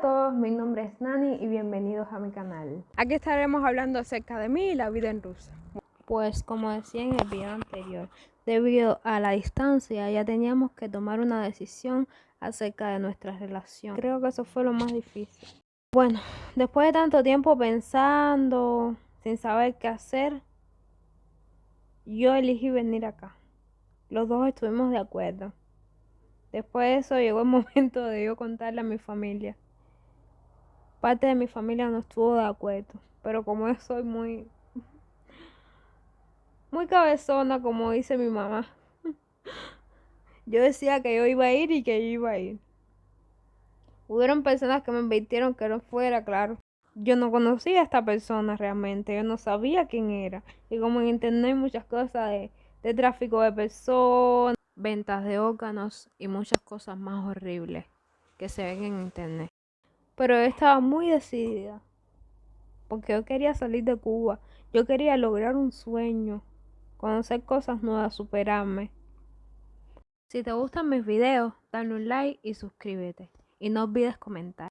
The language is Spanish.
todos, mi nombre es Nani y bienvenidos a mi canal. Aquí estaremos hablando acerca de mí y la vida en Rusia. Pues como decía en el video anterior, debido a la distancia ya teníamos que tomar una decisión acerca de nuestra relación. Creo que eso fue lo más difícil. Bueno, después de tanto tiempo pensando, sin saber qué hacer, yo elegí venir acá. Los dos estuvimos de acuerdo. Después de eso llegó el momento de yo contarle a mi familia. Parte de mi familia no estuvo de acuerdo, pero como soy muy muy cabezona, como dice mi mamá. Yo decía que yo iba a ir y que yo iba a ir. Hubieron personas que me invitaron que no fuera, claro. Yo no conocía a esta persona realmente, yo no sabía quién era. Y como en internet hay muchas cosas de, de tráfico de personas, ventas de órganos y muchas cosas más horribles que se ven en internet. Pero yo estaba muy decidida, porque yo quería salir de Cuba, yo quería lograr un sueño, conocer cosas nuevas, superarme. Si te gustan mis videos, dale un like y suscríbete. Y no olvides comentar.